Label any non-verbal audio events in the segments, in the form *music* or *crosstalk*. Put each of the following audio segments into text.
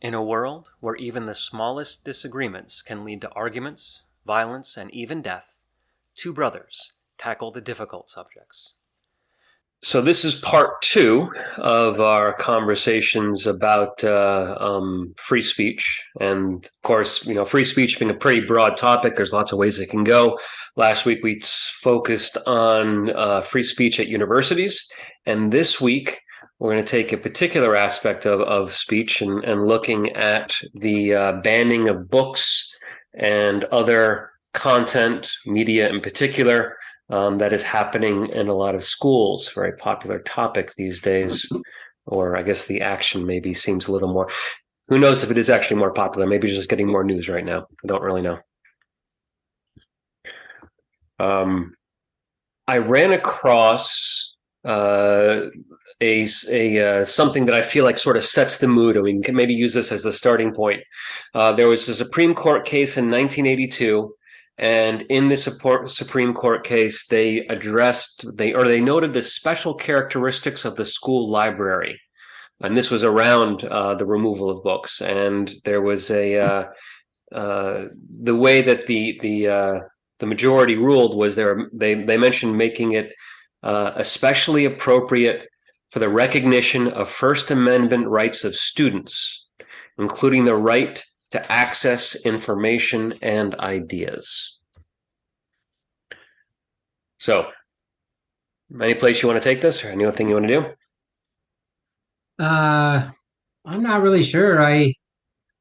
In a world where even the smallest disagreements can lead to arguments, violence, and even death, two brothers tackle the difficult subjects. So, this is part two of our conversations about uh, um, free speech. And of course, you know, free speech being a pretty broad topic, there's lots of ways it can go. Last week, we focused on uh, free speech at universities. And this week, we're going to take a particular aspect of, of speech and, and looking at the uh, banning of books and other content, media in particular, um, that is happening in a lot of schools. Very popular topic these days, or I guess the action maybe seems a little more. Who knows if it is actually more popular? Maybe just getting more news right now. I don't really know. Um, I ran across uh, a, a uh, something that I feel like sort of sets the mood, and we can maybe use this as the starting point. Uh, there was a Supreme Court case in 1982, and in this Supreme Court case, they addressed they or they noted the special characteristics of the school library, and this was around uh, the removal of books. And there was a uh, uh, the way that the the uh, the majority ruled was there they they mentioned making it especially appropriate for the recognition of First Amendment rights of students, including the right to access information and ideas. So, any place you want to take this or anything you want to do? Uh, I'm not really sure. I,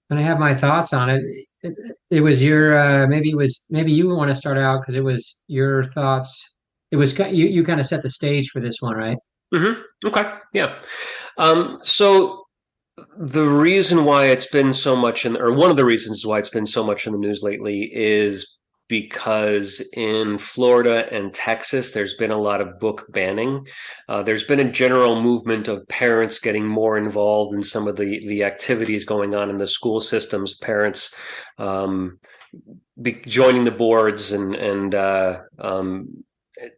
when I have my thoughts on it. It, it was your, uh, maybe it was, maybe you want to start out because it was your thoughts. It was, you, you kind of set the stage for this one, right? Mm-hmm. Okay. Yeah. Um, so the reason why it's been so much in, or one of the reasons why it's been so much in the news lately is because in Florida and Texas, there's been a lot of book banning. Uh, there's been a general movement of parents getting more involved in some of the the activities going on in the school systems. Parents um, joining the boards and and uh, um,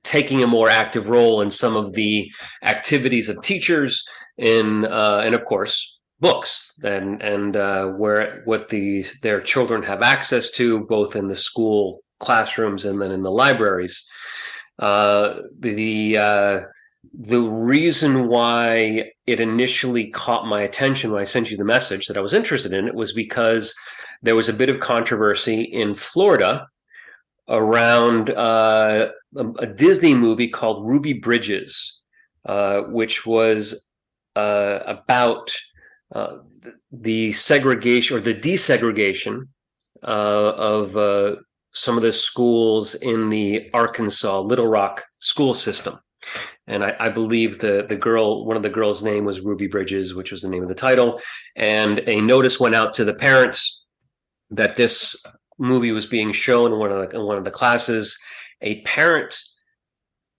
taking a more active role in some of the activities of teachers in uh, and of course books and and uh, where what the their children have access to both in the school classrooms and then in the libraries. Uh, the uh, the reason why it initially caught my attention when I sent you the message that I was interested in it was because there was a bit of controversy in Florida around uh, a, a, Disney movie called Ruby Bridges, uh, which was uh, about uh, the segregation or the desegregation uh, of uh, some of the schools in the Arkansas Little Rock school system. And I, I, believe the the girl, one of the girls' name was Ruby Bridges, which was the name of the title. And a notice went out to the parents that this movie was being shown in one of the, in one of the classes, a parent,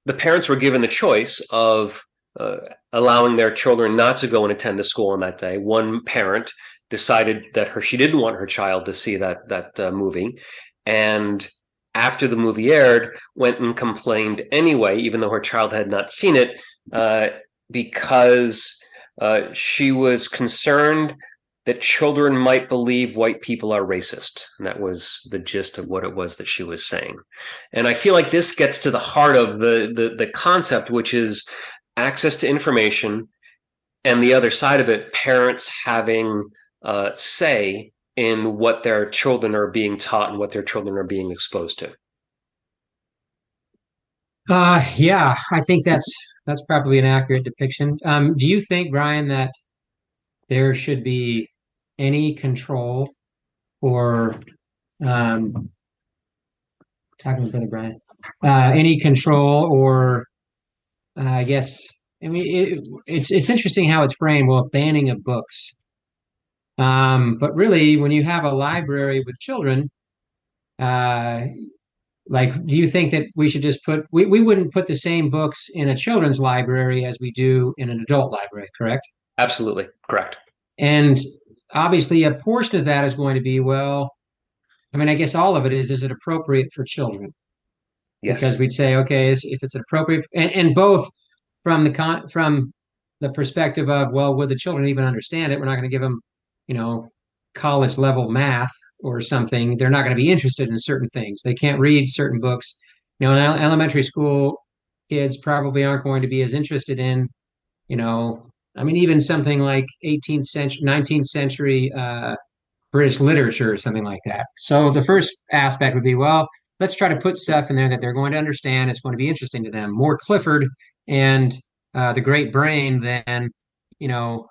the parents were given the choice of uh, allowing their children not to go and attend the school on that day. One parent decided that her she didn't want her child to see that that uh, movie, and after the movie aired, went and complained anyway, even though her child had not seen it, uh, because uh, she was concerned that children might believe white people are racist. And that was the gist of what it was that she was saying. And I feel like this gets to the heart of the the, the concept, which is access to information, and the other side of it, parents having uh, say in what their children are being taught and what their children are being exposed to. Uh, yeah, I think that's that's probably an accurate depiction. Um, do you think, Brian, that there should be any control or um, talking with Brother Brian, uh, any control or uh, I guess I mean it, it's it's interesting how it's framed. Well, banning of books, um, but really, when you have a library with children, uh, like, do you think that we should just put we, we wouldn't put the same books in a children's library as we do in an adult library, correct? Absolutely correct. And obviously a portion of that is going to be well i mean i guess all of it is is it appropriate for children yes because we'd say okay if it's appropriate and, and both from the con from the perspective of well would the children even understand it we're not going to give them you know, college level math or something, they're not going to be interested in certain things. They can't read certain books. You know, elementary school, kids probably aren't going to be as interested in, you know, I mean, even something like 18th century, 19th century uh, British literature or something like that. So the first aspect would be, well, let's try to put stuff in there that they're going to understand. It's going to be interesting to them. More Clifford and uh, the Great Brain than, you know,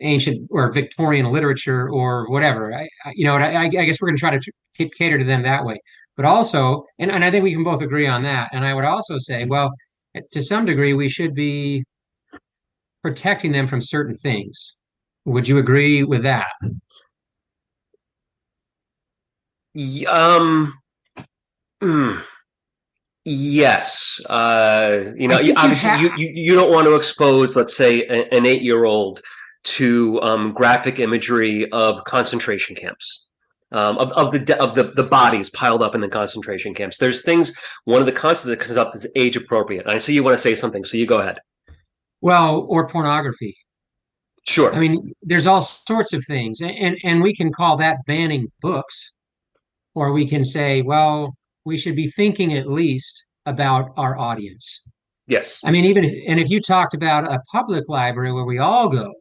ancient or Victorian literature or whatever. I, I you know, I, I, guess we're going to try to cater to them that way. But also, and, and I think we can both agree on that. And I would also say, well, to some degree, we should be protecting them from certain things. Would you agree with that? Um. Mm, yes. Uh, you know, obviously, you, you, you don't want to expose, let's say, a, an eight year old to um, graphic imagery of concentration camps. Um, of, of the of the, the bodies piled up in the concentration camps. There's things. One of the concepts that comes up is age appropriate. I see you want to say something, so you go ahead. Well, or pornography. Sure. I mean, there's all sorts of things, and and we can call that banning books, or we can say, well, we should be thinking at least about our audience. Yes. I mean, even if, and if you talked about a public library where we all go,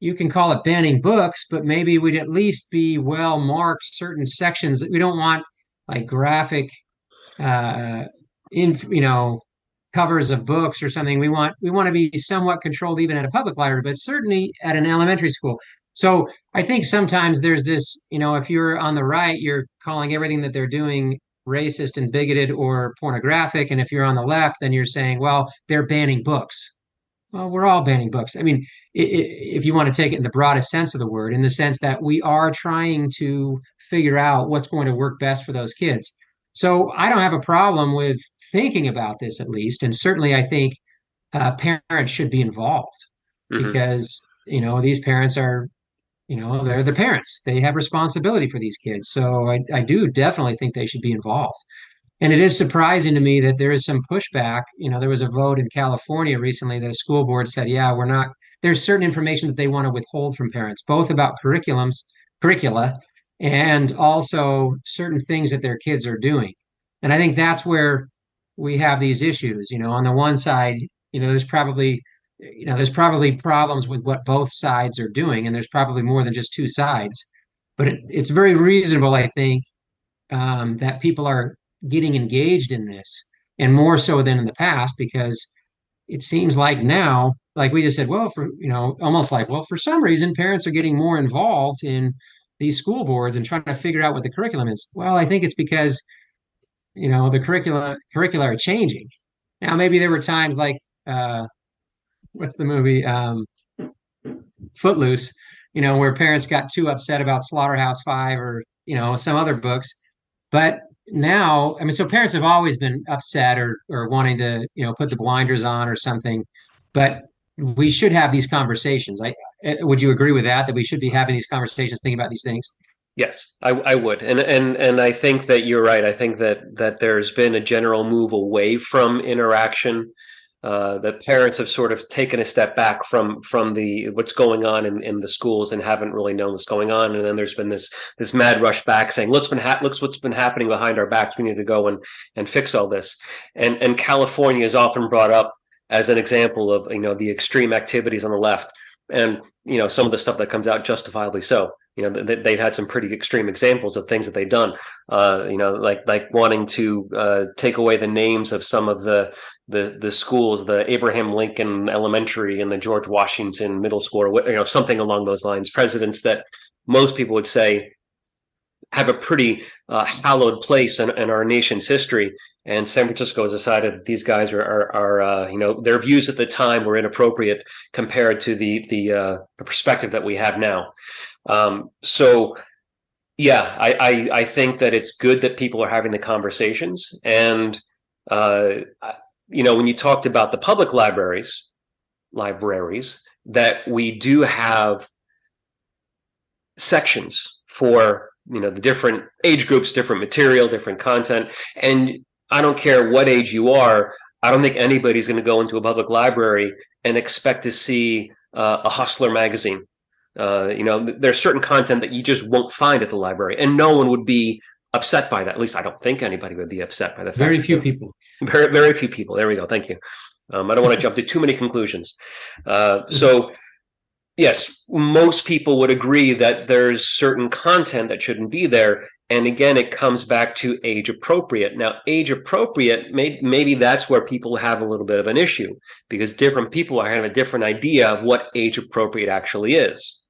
you can call it banning books, but maybe we'd at least be well marked certain sections that we don't want like graphic uh in you know covers of books or something we want we want to be somewhat controlled even at a public library but certainly at an elementary school so i think sometimes there's this you know if you're on the right you're calling everything that they're doing racist and bigoted or pornographic and if you're on the left then you're saying well they're banning books well, we're all banning books. I mean, if you want to take it in the broadest sense of the word, in the sense that we are trying to figure out what's going to work best for those kids. So I don't have a problem with thinking about this at least, and certainly I think uh, parents should be involved mm-hmm. because you know these parents are, you know, they're the parents. They have responsibility for these kids. So I, I do definitely think they should be involved. And it is surprising to me that there is some pushback. You know, there was a vote in California recently that a school board said, yeah, we're not, there's certain information that they want to withhold from parents, both about curriculums, curricula, and also certain things that their kids are doing. And I think that's where we have these issues. You know, on the one side, you know, there's probably, you know, there's probably problems with what both sides are doing, and there's probably more than just two sides. But it, it's very reasonable, I think, um, that people are getting engaged in this and more so than in the past because it seems like now like we just said well for you know almost like well for some reason parents are getting more involved in these school boards and trying to figure out what the curriculum is well i think it's because you know the curricula curricula are changing now maybe there were times like uh what's the movie um footloose you know where parents got too upset about slaughterhouse five or you know some other books but now, I mean, so parents have always been upset or or wanting to, you know, put the blinders on or something, but we should have these conversations. I eh, would you agree with that? That we should be having these conversations, thinking about these things. Yes, I, I would, and and and I think that you're right. I think that that there's been a general move away from interaction uh, that parents have sort of taken a step back from from the what's going on in, in the schools and haven't really known what's going on. And then there's been this this mad rush back saying, "Look's been ha- looks what's been happening behind our backs. We need to go and and fix all this." And and California is often brought up as an example of you know the extreme activities on the left, and you know some of the stuff that comes out justifiably so you know they've had some pretty extreme examples of things that they've done uh, you know like like wanting to uh, take away the names of some of the the the schools the abraham lincoln elementary and the george washington middle school or you know something along those lines presidents that most people would say have a pretty uh, hallowed place in, in, our nation's history. And San Francisco has decided that these guys are, are, are uh, you know, their views at the time were inappropriate compared to the the, uh, the perspective that we have now. Um, so yeah, I, I, I think that it's good that people are having the conversations. And uh, you know, when you talked about the public libraries, libraries that we do have sections for you know the different age groups, different material, different content, and I don't care what age you are. I don't think anybody's going to go into a public library and expect to see uh, a hustler magazine Uh, you know, there's certain content that you just won't find at the library, and no one would be upset by that. At least I don't think anybody would be upset by the fact. Very few people. Very, very few people. There we go. Thank you. Um, I don't want to *laughs* jump to too many conclusions. Uh, so, yes, most people would agree that there's certain content that shouldn't be there. And again, it comes back to age appropriate. Now, age appropriate, maybe, maybe that's where people have a little bit of an issue because different people have a different idea of what age appropriate actually is.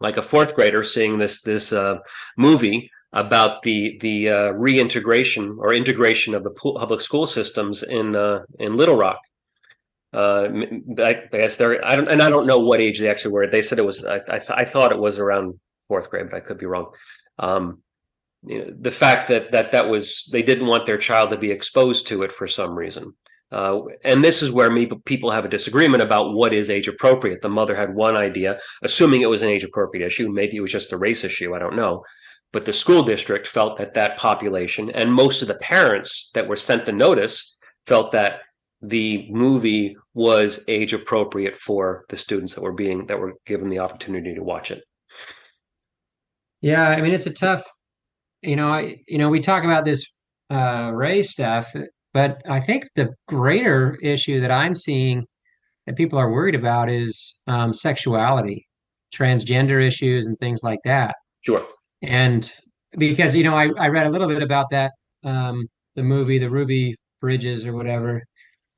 Like a fourth grader seeing this this uh, movie about the the uh, reintegration or integration of the public school systems in uh, in Little Rock. Uh, I, guess they're I don't and I don't know what age they actually were. They said it was I I, I thought it was around fourth grade, but I could be wrong. Um, you know, the fact that that that was they didn't want their child to be exposed to it for some reason. Uh, and this is where me, people have a disagreement about what is age appropriate. The mother had one idea, assuming it was an age appropriate issue. Maybe it was just a race issue. I don't know. But the school district felt that that population and most of the parents that were sent the notice felt that the movie was age appropriate for the students that were being that were given the opportunity to watch it. Yeah, I mean it's a tough, you know, I, you know, we talk about this uh, race stuff, but I think the greater issue that I'm seeing that people are worried about is um, sexuality, transgender issues, and things like that. Sure. And because, you know, I, I read a little bit about that, um, the movie, the Ruby Bridges or whatever.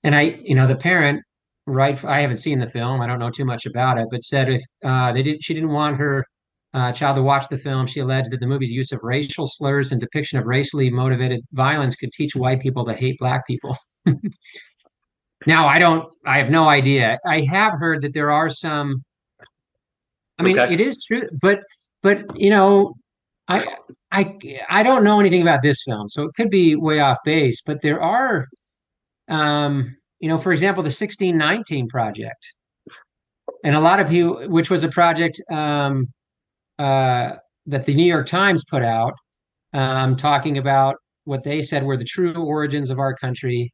And I, you know, the parent, right, I haven't seen the film, I don't know too much about it, but said if uh, they didn't, she didn't want her uh, child to watch the film. She alleged that the movie's use of racial slurs and depiction of racially motivated violence could teach white people to hate black people. *laughs* now, I don't, I have no idea. I have heard that there are some. I mean, okay. it is true, but but you know, I I I don't know anything about this film, so it could be way off base. But there are, um, you know, for example, the 1619 project, and a lot of people, which was a project um, uh, that the New York Times put out, um, talking about what they said were the true origins of our country,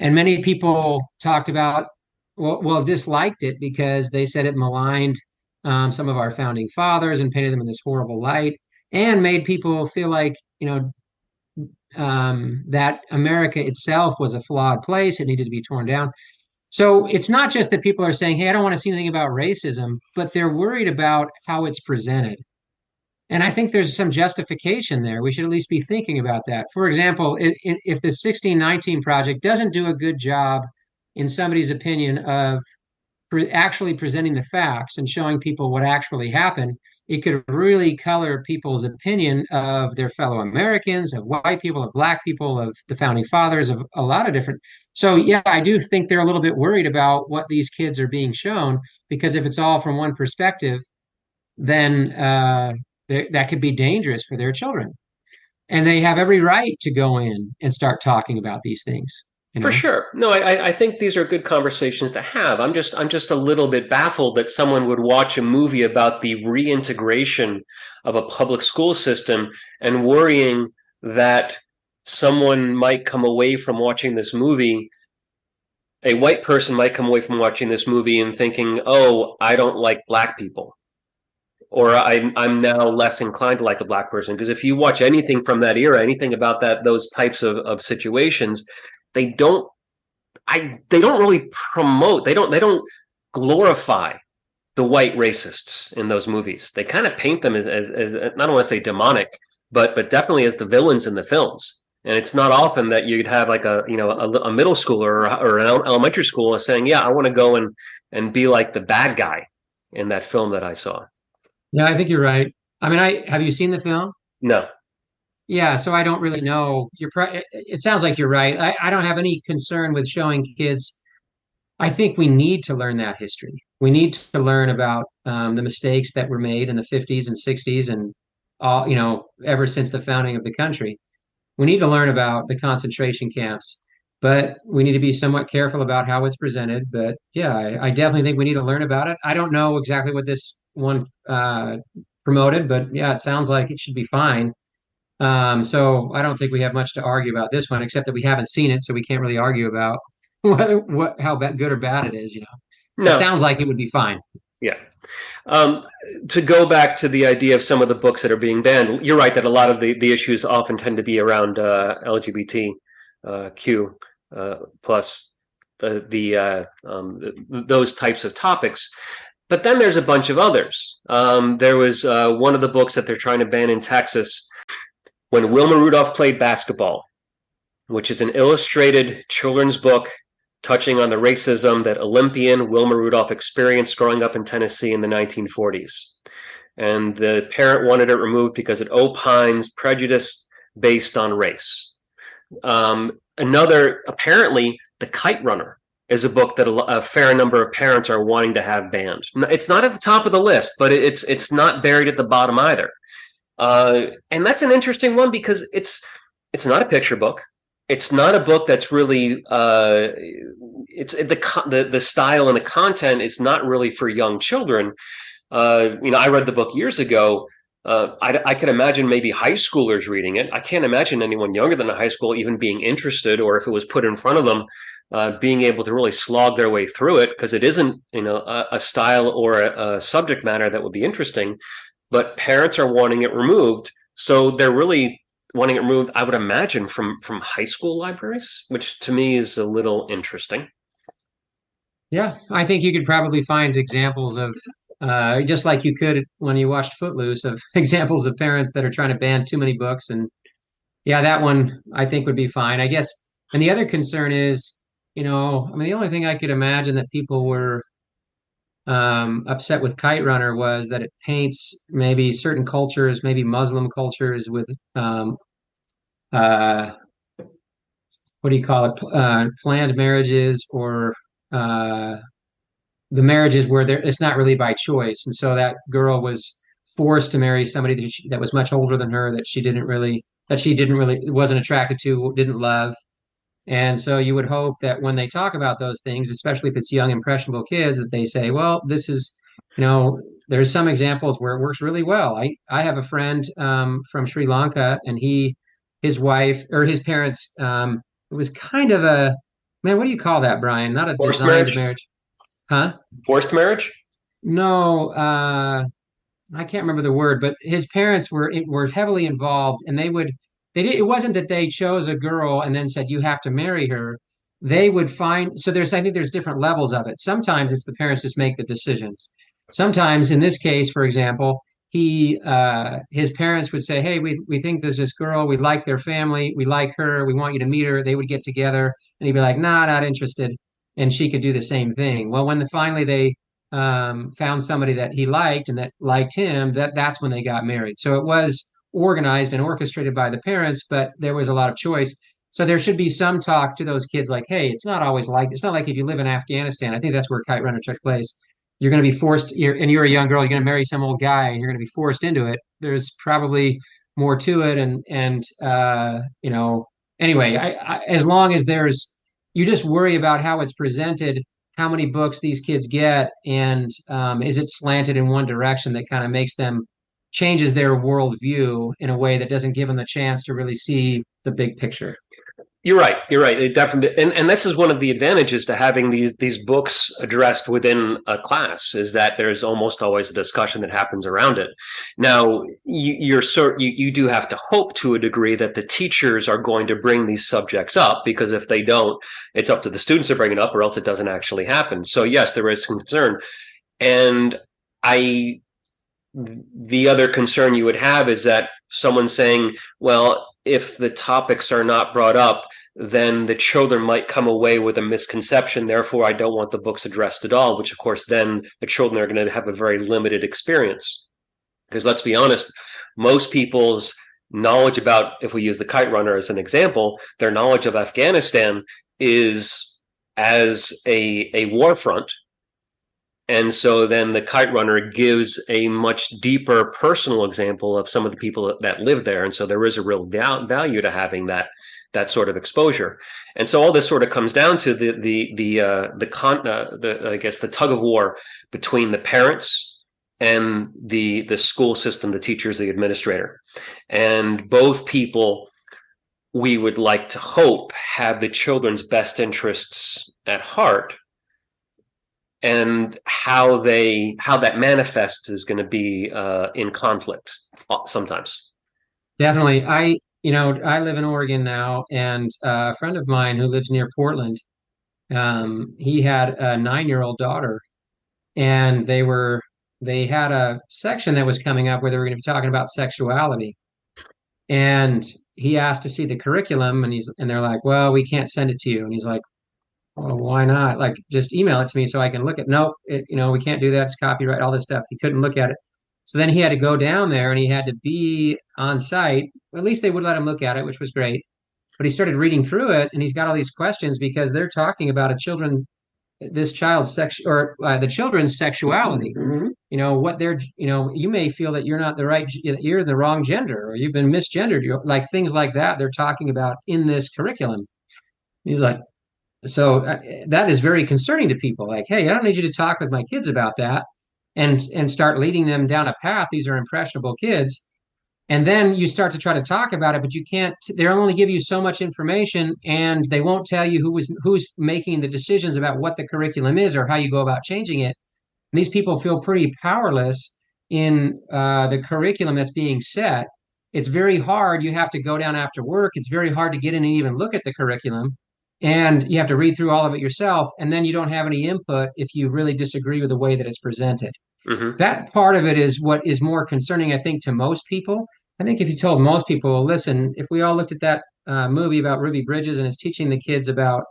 and many people talked about well, well disliked it because they said it maligned um, some of our founding fathers and painted them in this horrible light and made people feel like you know um, that America itself was a flawed place; it needed to be torn down. So it's not just that people are saying, "Hey, I don't want to see anything about racism," but they're worried about how it's presented. And I think there's some justification there. We should at least be thinking about that. For example, it, it, if the 1619 project doesn't do a good job, in somebody's opinion, of pre- actually presenting the facts and showing people what actually happened, it could really color people's opinion of their fellow Americans, of white people, of black people, of the founding fathers, of a lot of different. So, yeah, I do think they're a little bit worried about what these kids are being shown because if it's all from one perspective, then uh, that could be dangerous for their children. And they have every right to go in and start talking about these things. You know? For sure. No, I, I think these are good conversations to have. I'm just I'm just a little bit baffled that someone would watch a movie about the reintegration of a public school system and worrying that someone might come away from watching this movie a white person might come away from watching this movie and thinking, "Oh, I don't like black people." Or I'm I'm now less inclined to like a black person because if you watch anything from that era, anything about that those types of, of situations, they don't I they don't really promote, they don't they don't glorify the white racists in those movies. They kind of paint them as as, as not want to say demonic, but but definitely as the villains in the films. And it's not often that you'd have like a you know a, a middle schooler or, or, an elementary school saying, "Yeah, I want to go and and be like the bad guy in that film that I saw." Yeah, I think you're right. I mean, I have you seen the film? No. Yeah, so I don't really know. You're pro- it sounds like you're right. I, I don't have any concern with showing kids. I think we need to learn that history. We need to learn about um, the mistakes that were made in the 50s and 60s and all, you know, ever since the founding of the country. We need to learn about the concentration camps, but we need to be somewhat careful about how it's presented. But yeah, I, I definitely think we need to learn about it. I don't know exactly what this one uh, promoted, but yeah, it sounds like it should be fine. Um, so I don't think we have much to argue about this one, except that we haven't seen it, so we can't really argue about *laughs* whether what how good or bad it is. You know, no. it sounds like it would be fine. Yeah. Um, to go back to the idea of some of the books that are being banned, you're right that a lot of the, the issues often tend to be around uh, LGBTQ uh, uh, plus the the, uh, um, the, those types of topics. But then there's a bunch of others. Um, there was uh, one of the books that they're trying to ban in Texas when Wilma Rudolph played basketball, which is an illustrated children's book touching on the racism that Olympian Wilma Rudolph experienced growing up in Tennessee in the 1940s. And the parent wanted it removed because it opines prejudice based on race. Um, another, apparently, The Kite Runner is a book that a, a, fair number of parents are wanting to have banned. It's not at the top of the list, but it's it's not buried at the bottom either. Uh, and that's an interesting one because it's it's not a picture book it's not a book that's really uh, it's the, the the style and the content is not really for young children. Uh, you know, I read the book years ago. Uh, I, I can imagine maybe high schoolers reading it. I can't imagine anyone younger than a high school even being interested, or if it was put in front of them, uh, being able to really slog their way through it because it isn't, you know, a, a style or a, a subject matter that would be interesting. But parents are wanting it removed, so they're really wanting it removed, I would imagine from from high school libraries, which to me is a little interesting. Yeah, I think you could probably find examples of uh, just like you could when you watched Footloose of *laughs* examples of parents that are trying to ban too many books. And yeah, that one I think would be fine. I guess. And the other concern is, you know, I mean, the only thing I could imagine that people were um, upset with Kite Runner was that it paints maybe certain cultures, maybe Muslim cultures, with um, uh, what do you call it? Uh, planned marriages or uh, the marriages where it's not really by choice, and so that girl was forced to marry somebody that, she, that was much older than her that she didn't really that she didn't really wasn't attracted to, didn't love, and so you would hope that when they talk about those things, especially if it's young, impressionable kids, that they say, well, this is, you know, there's some examples where it works really well. I, I have a friend um, from Sri Lanka and he, his wife or his parents, um, it was kind of a, man, what do you call that, Brian? Not a Forced designed marriage? marriage. Huh? Forced marriage? No, uh, I can't remember the word, but his parents were were heavily involved, and they would they did, it wasn't that they chose a girl and then said you have to marry her. They would find so there's I think there's different levels of it. Sometimes it's the parents just make the decisions. Sometimes in this case, for example, he uh, his parents would say, "Hey, we we think there's this girl. We like their family. We like her. We want you to meet her." They would get together, and he'd be like, "Nah, not interested." And she could do the same thing. Well, when the, finally they um, found somebody that he liked and that liked him, that that's when they got married. So it was organized and orchestrated by the parents, but there was a lot of choice. So there should be some talk to those kids like, hey, it's not always like it's not like if you live in Afghanistan. I think that's where Kite Runner took place. You're going to be forced, you're, and you're a young girl. You're going to marry some old guy, and you're going to be forced into it. There's probably more to it, and and uh, you know, anyway, I, I, as long as there's, you just worry about how it's presented, how many books these kids get, and um, is it slanted in one direction that kind of makes them changes their worldview in a way that doesn't give them the chance to really see the big picture. You're right. You're right. It definitely, and, and this is one of the advantages to having these these books addressed within a class is that there's almost always a discussion that happens around it. Now, you, you're sort you, you do have to hope to a degree that the teachers are going to bring these subjects up because if they don't, it's up to the students to bring it up, or else it doesn't actually happen. So yes, there is some concern, and I the other concern you would have is that someone saying, well, if the topics are not brought up, then the children might come away with a misconception. Therefore, I don't want the books addressed at all, which of course, then the children are going to have a very limited experience. Because let's be honest, most people's knowledge about, if we use the kite runner as an example, their knowledge of Afghanistan is as a, a war front and so then the kite runner gives a much deeper personal example of some of the people that live there. And so there is a real value to having that that sort of exposure. And so all this sort of comes down to the the the uh, the con uh, the I guess the tug of war between the parents and the the school system, the teachers, the administrator, and both people we would like to hope have the children's best interests at heart and how they how that manifests is going to be uh, in conflict uh, sometimes. Definitely, I you know I live in Oregon now, and uh, a friend of mine who lives near Portland, um, he had a nine-year-old daughter, and they were they had a section that was coming up where they were going to be talking about sexuality, and he asked to see the curriculum, and he's and they're like, well, we can't send it to you, and he's like, well, why not? Like, just email it to me so I can look at. Nope, it, you know, we can't do that. It's copyright, all this stuff. He couldn't look at it. So then he had to go down there and he had to be on site. At least they would let him look at it, which was great. But he started reading through it and he's got all these questions because they're talking about a children, this child's sex or uh, the children's sexuality. Mhm. You know what they're. You know you may feel that you're not the right. You're the wrong gender or you've been misgendered. You're, like things like that. They're talking about in this curriculum. He's like, so uh, that is very concerning to people. Like, hey, I don't need you to talk with my kids about that, and and start leading them down a path. These are impressionable kids, and then you start to try to talk about it, but you can't. They'll only give you so much information, and they won't tell you who was who's making the decisions about what the curriculum is or how you go about changing it. And these people feel pretty powerless in uh, the curriculum that's being set. It's very hard. You have to go down after work. It's very hard to get in and even look at the curriculum and you have to read through all of it yourself and then you don't have any input if you really disagree with the way that it's presented. Mhm. that part of it is what is more concerning i think to most people. I think if you told most people listen if we all looked at that uh, movie about ruby bridges and it's teaching the kids about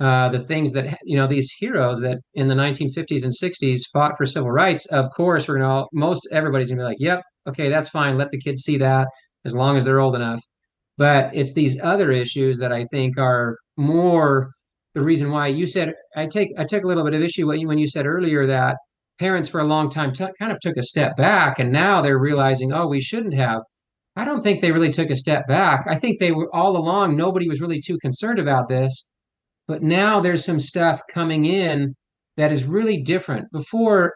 uh, the things that you know these heroes that in the 1950s and 60s fought for civil rights of course we're gonna all most everybody's gonna be like yep okay that's fine let the kids see that as long as they're old enough but it's these other issues that I think are more the reason why you said I take I took a little bit of issue when you when you said earlier that parents for a long time t- kind of took a step back and now they're realizing oh we shouldn't have. I don't think they really took a step back. I think they were all along nobody was really too concerned about this, but now there's some stuff coming in that is really different. Before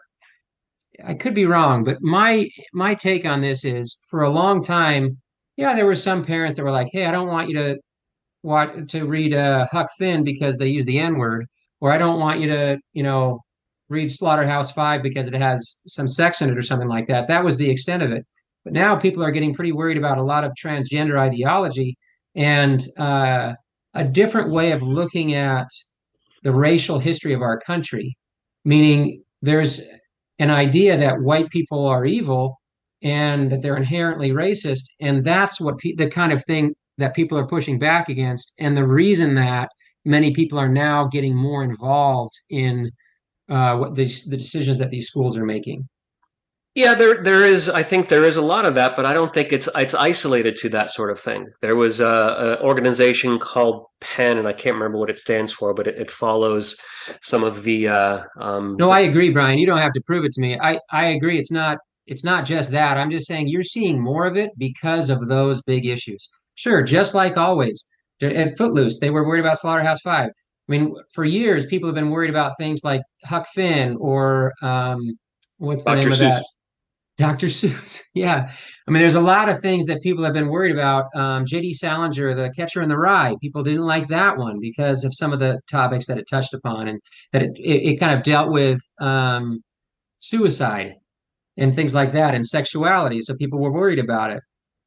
I could be wrong, but my my take on this is for a long time yeah, there were some parents that were like, "Hey, I don't want you to want to read uh, Huck Finn because they use the N word, or I don't want you to, you know, read Slaughterhouse Five because it has some sex in it or something like that." That was the extent of it. But now people are getting pretty worried about a lot of transgender ideology and uh, a different way of looking at the racial history of our country, meaning there's an idea that white people are evil and that they're inherently racist. And that's what pe- the kind of thing that people are pushing back against. And the reason that many people are now getting more involved in uh, what the, the decisions that these schools are making. Yeah, there there is. I think there is a lot of that, but I don't think it's it's isolated to that sort of thing. There was a, a organization called PEN, and I can't remember what it stands for, but it, it follows some of the. Uh, um, No, I agree, Brian. You don't have to prove it to me. I I agree. It's not it's not just that. I'm just saying you're seeing more of it because of those big issues. Sure, just like always. At Footloose, they were worried about Slaughterhouse Five. I mean, for years, people have been worried about things like Huck Finn or um, what's the Dr. name of that? Dr. *laughs* Seuss. Yeah. I mean, there's a lot of things that people have been worried about. Um, J.D. Salinger, The Catcher in the Rye, people didn't like that one because of some of the topics that it touched upon and that it, it, it kind of dealt with um, suicide and things like that and sexuality. So people were worried about it.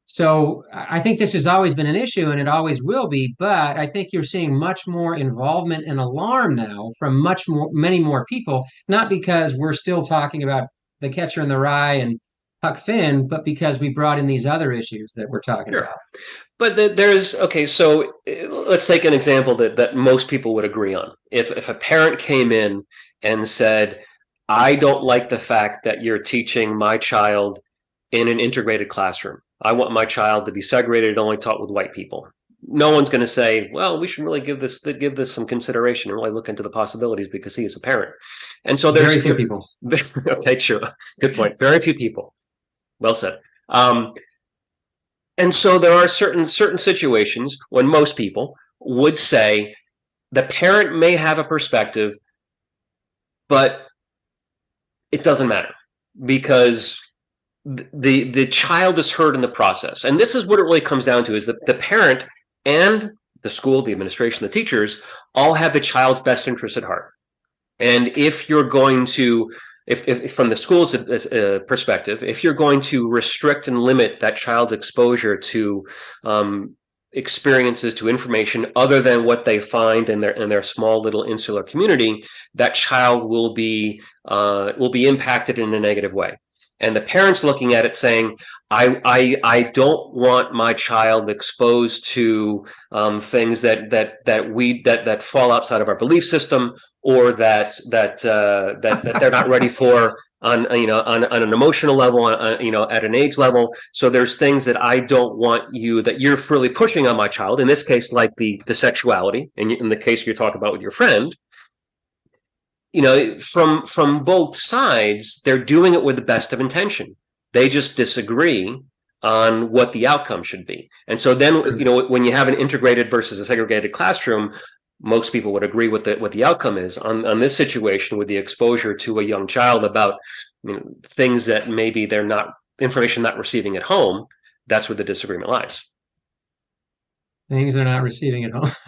So I think this has always been an issue and it always will be, but I think you're seeing much more involvement and alarm now from much more many more people, not because we're still talking about the catcher in the rye and Huck Finn, but because we brought in these other issues that we're talking Sure. about. But the, there's okay. So uh, let's take an example that that most people would agree on. If if a parent came in and said, "I don't like the fact that you're teaching my child in an integrated classroom. I want my child to be segregated and only taught with white people." No one's going to say, "Well, we should really give this give this some consideration and really look into the possibilities because he is a parent." And so there's Very few people. *laughs* okay, true. Good point. Very few people. Well said. Um, and so there are certain certain situations when most people would say the parent may have a perspective, but it doesn't matter because the the child is heard in the process. And this is what it really comes down to: is that the parent and the school, the administration, the teachers all have the child's best interest at heart. And if you're going to, if, if from the school's uh, perspective, if you're going to restrict and limit that child's exposure to um, experiences to information other than what they find in their in their small little insular community, that child will be uh, will be impacted in a negative way. And the parents looking at it saying, I, I, I don't want my child exposed to um, things that, that, that we, that, that fall outside of our belief system or that, that, uh, that, that they're not ready for on, you know, on, on an emotional level, on, you know, at an age level. So there's things that I don't want you, that you're really pushing on my child, in this case, like the, the sexuality, in, in the case you're talking about with your friend, you know, from from both sides, they're doing it with the best of intention. They just disagree on what the outcome should be. And so then, you know, when you have an integrated versus a segregated classroom, most people would agree with the, what the outcome is on, on this situation with the exposure to a young child about you know, things that maybe they're not information not receiving at home. That's where the disagreement lies. Things they're not receiving at home. *laughs*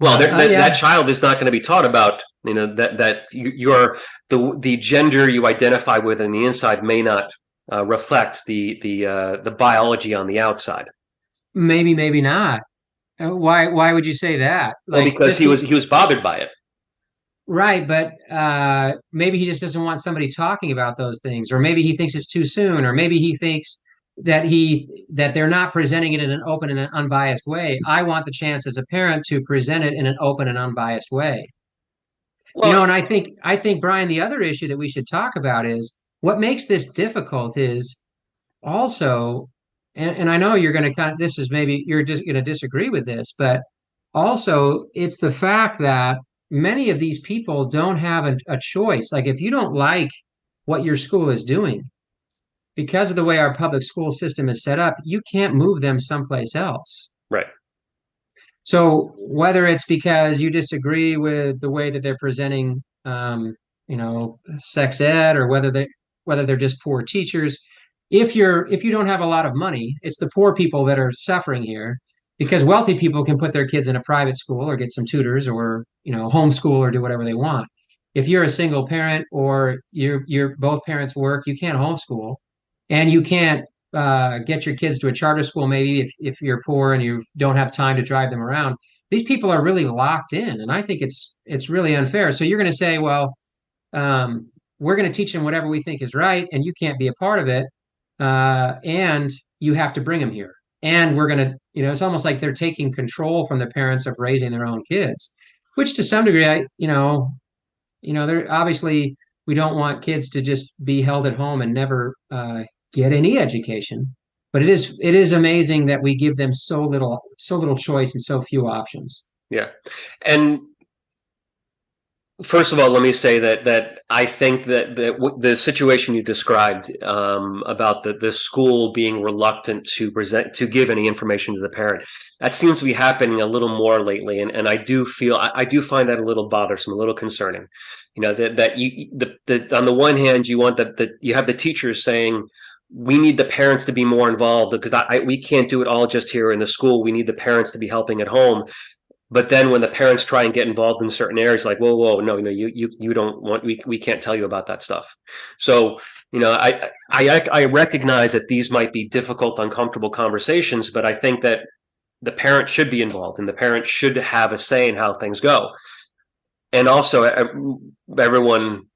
Well, uh, that, yeah. that child is not going to be taught about you know that that you, are the the gender you identify with in the inside may not uh, reflect the the uh, the biology on the outside. Maybe, maybe not. Uh, why why would you say that? Like, well, because he was he was bothered by it. Right, but uh, maybe he just doesn't want somebody talking about those things, or maybe he thinks it's too soon, or maybe he thinks that he that they're not presenting it in an open and an unbiased way. I want the chance as a parent to present it in an open and unbiased way. Well, you know, and I think I think Brian, the other issue that we should talk about is what makes this difficult is also, and, and I know you're going to kind of this is maybe you're just going to disagree with this, but also it's the fact that many of these people don't have a, a choice. Like if you don't like what your school is doing, because of the way our public school system is set up, you can't move them someplace else. Right. So whether it's because you disagree with the way that they're presenting, um, you know, sex ed, or whether they whether they're just poor teachers, if you're if you don't have a lot of money, it's the poor people that are suffering here because wealthy people can put their kids in a private school or get some tutors or you know homeschool or do whatever they want. If you're a single parent or you're you're both parents work, you can't homeschool and you can't uh, get your kids to a charter school maybe if, if you're poor and you don't have time to drive them around. These people are really locked in and i think it's it's really unfair. So you're going to say well um, we're going to teach them whatever we think is right and you can't be a part of it uh, and you have to bring them here and we're going to you know it's almost like they're taking control from the parents of raising their own kids which to some degree i you know you know they're obviously we don't want kids to just be held at home and never uh, get any education. But it is it is amazing that we give them so little so little choice and so few options. Yeah, and first of all, let me say that that I think that the situation you described um, about the the school being reluctant to present to give any information to the parent that seems to be happening a little more lately, and and I do feel I, I do find that a little bothersome, a little concerning. You know that that you the, the on the one hand you want that that you have the teachers saying we need the parents to be more involved because I, I, we can't do it all just here in the school. We need the parents to be helping at home. But then when the parents try and get involved in certain areas, like, whoa, whoa, no, no, you, you, you don't want, we, we can't tell you about that stuff. So, you know, I, I, I recognize that these might be difficult, uncomfortable conversations, but I think that the parent should be involved and the parent should have a say in how things go. And also everyone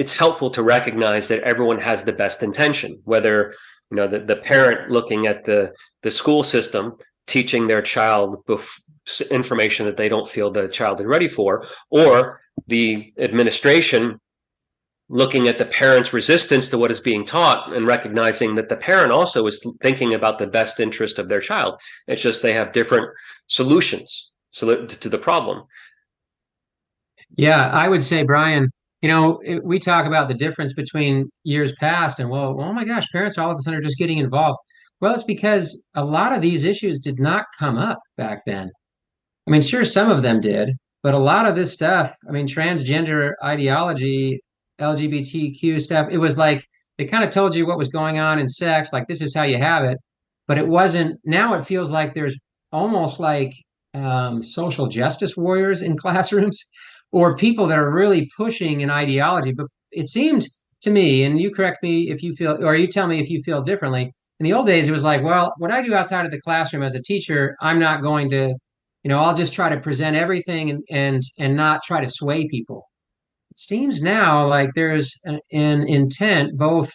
it's helpful to recognize that everyone has the best intention, whether you know the, the parent looking at the the school system teaching their child information that they don't feel the child is ready for, or the administration looking at the parent's resistance to what is being taught and recognizing that the parent also is thinking about the best interest of their child. It's just they have different solutions to the problem. Yeah, I would say, Brian, you know, we talk about the difference between years past and well, oh my gosh, parents all of a sudden are just getting involved. Well, it's because a lot of these issues did not come up back then. I mean, sure, some of them did, but a lot of this stuff, I mean, transgender ideology, LGBTQ stuff, it was like they kind of told you what was going on in sex, like this is how you have it. But it wasn't, now it feels like there's almost like um, social justice warriors in *laughs* classrooms or people that are really pushing an ideology. But it seemed to me, and you correct me if you feel, or you tell me if you feel differently. In the old days, it was like, well, what I do outside of the classroom as a teacher, I'm not going to, you know, I'll just try to present everything and and and not try to sway people. It seems now like there's an, an intent both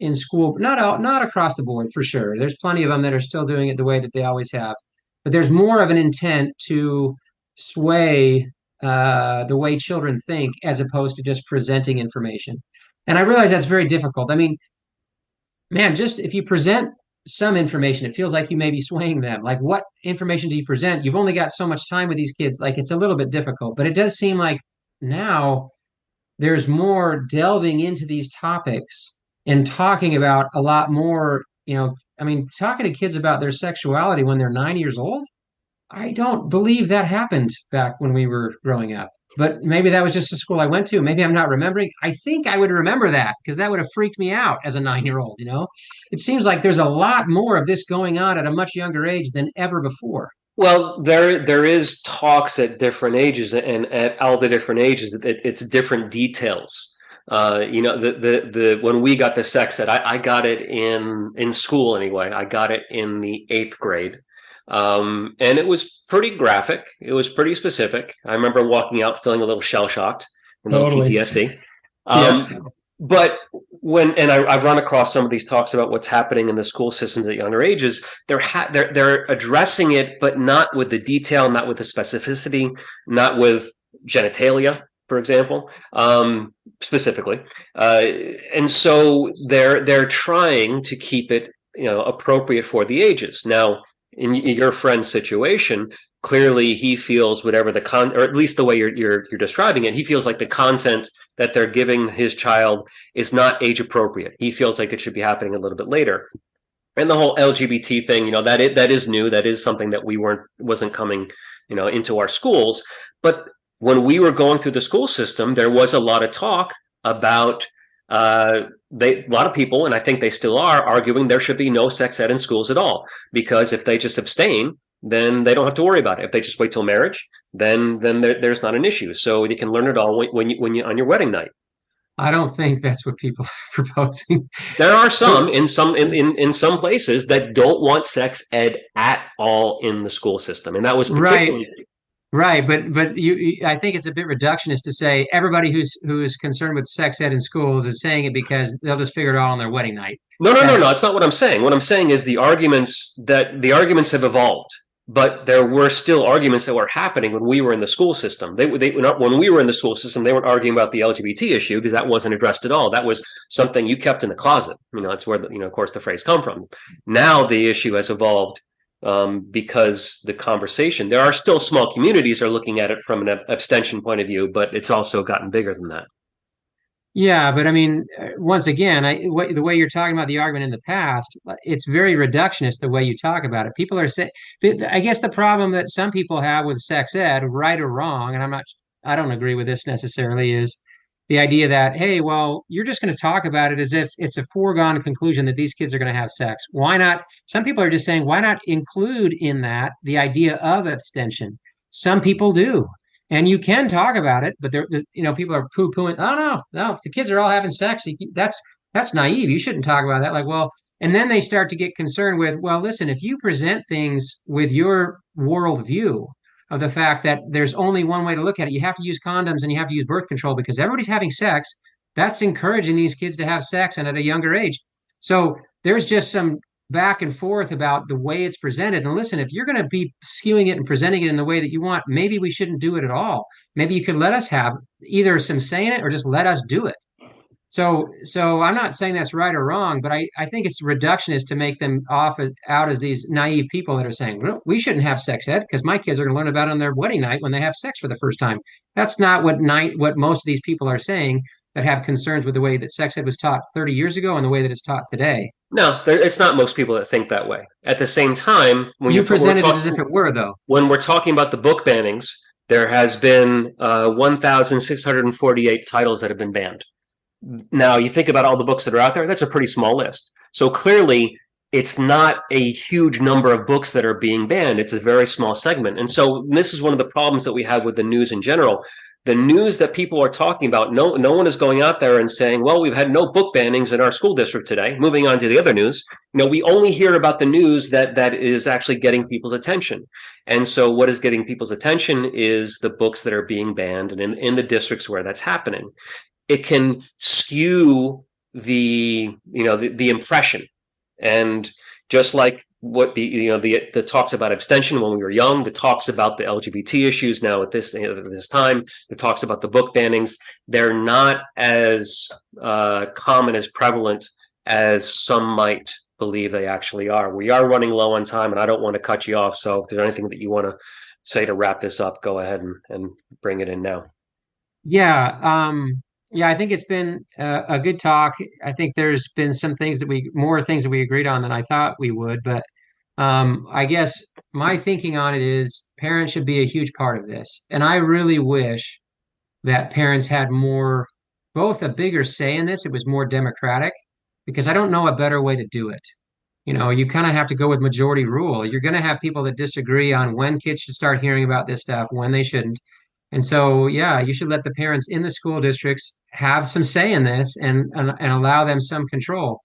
in school, not out, not across the board for sure. There's plenty of them that are still doing it the way that they always have, but there's more of an intent to sway uh, the way children think as opposed to just presenting information. And I realize that's very difficult. I mean, man, just if you present some information, it feels like you may be swaying them. Like, what information do you present? You've only got so much time with these kids. Like, it's a little bit difficult, but it does seem like now there's more delving into these topics and talking about a lot more, you know, I mean, talking to kids about their sexuality when they're nine years old, I don't believe that happened back when we were growing up. But maybe that was just the school I went to. Maybe I'm not remembering. I think I would remember that because that would have freaked me out as a nine year old. You know, it seems like there's a lot more of this going on at a much younger age than ever before. Well, there there is talks at different ages, and at all the different ages, it, it's different details. Uh, you know, the the the when we got the sex ed, I, I got it in in school anyway. I got it in the eighth grade, um, and it was pretty graphic. It was pretty specific. I remember walking out feeling a little shell shocked, a little totally. PTSD. Um, yeah. But when and I, have run across some of these talks about what's happening in the school systems at younger ages. They're ha- they're they're addressing it, but not with the detail, not with the specificity, not with genitalia, for example, um, specifically. Uh, and so they're they're trying to keep it you know appropriate for the ages. Now, in your friend's situation, clearly he feels whatever the con or at least the way you're, you're you're describing it he feels like the content that they're giving his child is not age appropriate. He feels like it should be happening a little bit later. And the whole lgbt thing you know that is, that is new. That is something that we weren't wasn't coming you know into our schools. But when we were going through the school system there was a lot of talk about uh, they a lot of people and i think they still are arguing there should be no sex ed in schools at all because if they just abstain then they don't have to worry about it. If they just wait till marriage, then then there, there's not an issue. So you can learn it all when, when you when you on your wedding night. I don't think that's what people *laughs* are proposing. There are some in some in, in, in some places that don't want sex ed at all in the school system, and that was right. Right, but but you, I think it's a bit reductionist to say everybody who's who is concerned with sex ed in schools is saying it because they'll just figure it out on their wedding night. No, no, That's, no, no. That's not what I'm saying. What I'm saying is the arguments that the arguments have evolved but there were still arguments that were happening when we were in the school system. They, they not when we were in the school system, they weren't arguing about the LGBT issue because that wasn't addressed at all. That was something you kept in the closet. You know, that's where the, you know, of course, the phrase come from. Now the issue has evolved um, because the conversation. There are still small communities are looking at it from an abstention point of view, but it's also gotten bigger than that. Yeah, but I mean, uh, once again, I the way you're talking about the argument in the past, uh, it's very reductionist the way you talk about it. People are saying, I guess the problem that some people have with sex ed, right or wrong, and I'm not, I don't agree with this necessarily, is the idea that hey, well, you're just going to talk about it as if it's a foregone conclusion that these kids are going to have sex. Why not? Some people are just saying, why not include in that the idea of abstention? Some people do and you can talk about it, but there, you know, people are poo pooing. Oh no, no, the kids are all having sex. That's that's naive. You shouldn't talk about that. Like, well, and then they start to get concerned with, well, listen, if you present things with your worldview of the fact that there's only one way to look at it, you have to use condoms and you have to use birth control because everybody's having sex. That's encouraging these kids to have sex and at a younger age. So there's just some back and forth about the way it's presented. And listen, if you're going to be skewing it and presenting it in the way that you want, maybe we shouldn't do it at all. Maybe you could let us have either some say in it or just let us do it. So, so I'm not saying that's right or wrong, but I, I think it's reductionist to make them off as, out as these naive people that are saying, well, we shouldn't have sex ed because my kids are going to learn about it on their wedding night when they have sex for the first time. That's not what night what most of these people are saying that have concerns with the way that sex ed was taught 30 years ago and the way that it's taught today. No, there, it's not most people that think that way. At the same time, when you presented talking, it as if it were, though. When we're talking about the book bannings, there has been uh, 1,648 titles that have been banned. Now, you think about all the books that are out there, that's a pretty small list. So clearly, it's not a huge number of books that are being banned. It's a very small segment. And so this is one of the problems that we have with the news in general the news that people are talking about, no, no one is going out there and saying, well, we've had no book bannings in our school district today. Moving on to the other news, you know, we only hear about the news that that is actually getting people's attention. And so what is getting people's attention is the books that are being banned and in, in the districts where that's happening. It can skew the, you know, the, the impression. And just like what the you know the the talks about abstention when we were young, the talks about the LGBT issues now at this this time, the talks about the book bannings, they're not as uh, common as prevalent as some might believe they actually are. We are running low on time, and I don't want to cut you off. So if there's anything that you want to say to wrap this up, go ahead and, and bring it in now. Yeah, um, yeah, I think it's been a, a good talk. I think there's been some things that we more things that we agreed on than I thought we would, but um, I guess my thinking on it is parents should be a huge part of this. And I really wish that parents had more, both a bigger say in this, it was more democratic, because I don't know a better way to do it. You know, you kind of have to go with majority rule. You're going to have people that disagree on when kids should start hearing about this stuff, when they shouldn't. And so, yeah, you should let the parents in the school districts have some say in this and and, and allow them some control.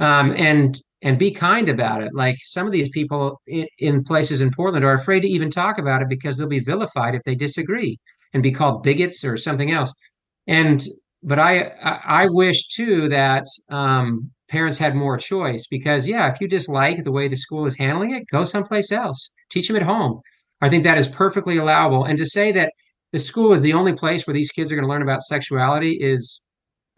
Um, and and be kind about it. Like some of these people in, in, places in Portland are afraid to even talk about it because they'll be vilified if they disagree and be called bigots or something else. And but I I, I wish too that um, parents had more choice because yeah, if you dislike the way the school is handling it, go someplace else. Teach them at home. I think that is perfectly allowable. And to say that the school is the only place where these kids are going to learn about sexuality is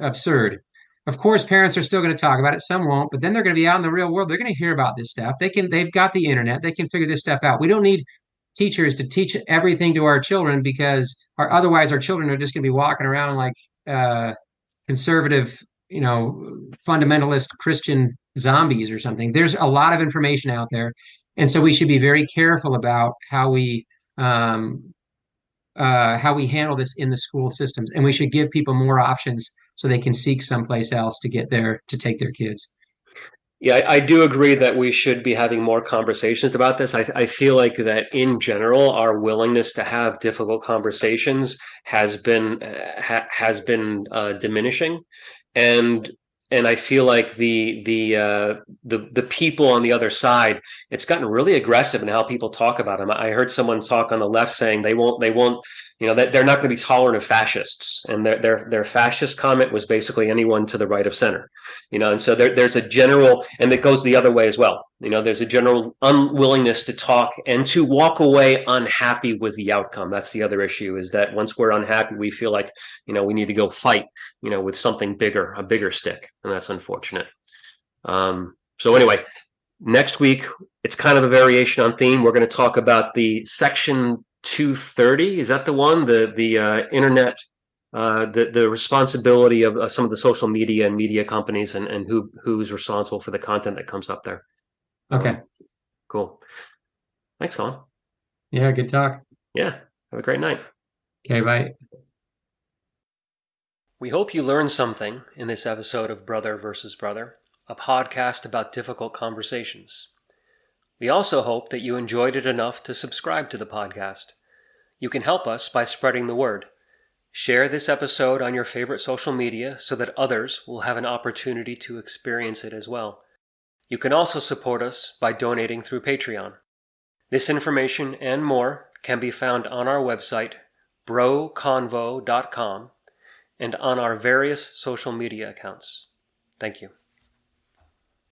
absurd of course, parents are still going to talk about it. Some won't, but then they're going to be out in the real world. They're going to hear about this stuff. They can, they've got the internet. They can figure this stuff out. We don't need teachers to teach everything to our children because our, otherwise our children are just going to be walking around like uh, conservative, you know, fundamentalist Christian zombies or something. There's a lot of information out there, and so we should be very careful about how we um, uh, how we handle this in the school systems, and we should give people more options so they can seek someplace else to get there to take their kids. Yeah, I, I, do agree that we should be having more conversations about this. I, I feel like that in general, our willingness to have difficult conversations has been uh, ha, has been uh, diminishing, and and I feel like the the uh, the the people on the other side, it's gotten really aggressive in how people talk about them. I heard someone talk on the left saying they won't they won't you know that they're not going to be tolerant of fascists, and their their their fascist comment was basically anyone to the right of center, you know. And so there, there's a general, and it goes the other way as well. You know, there's a general unwillingness to talk and to walk away unhappy with the outcome. That's the other issue is that once we're unhappy, we feel like you know we need to go fight, you know, with something bigger, a bigger stick, and that's unfortunate. Um, so anyway, next week it's kind of a variation on theme. We're going to talk about the section 230 is that the one? The the uh, internet uh, the the responsibility of uh, some of the social media and media companies and and who who's responsible for the content that comes up there. Okay. Um, cool. Thanks Colin. Yeah good talk. Yeah. Have a great night. Okay bye. We hope you learned something in this episode of brother versus brother a podcast about difficult conversations we also hope that you enjoyed it enough to subscribe to the podcast. You can help us by spreading the word. Share this episode on your favorite social media so that others will have an opportunity to experience it as well. You can also support us by donating through Patreon. This information and more can be found on our website, broconvo.com, and on our various social media accounts. Thank you.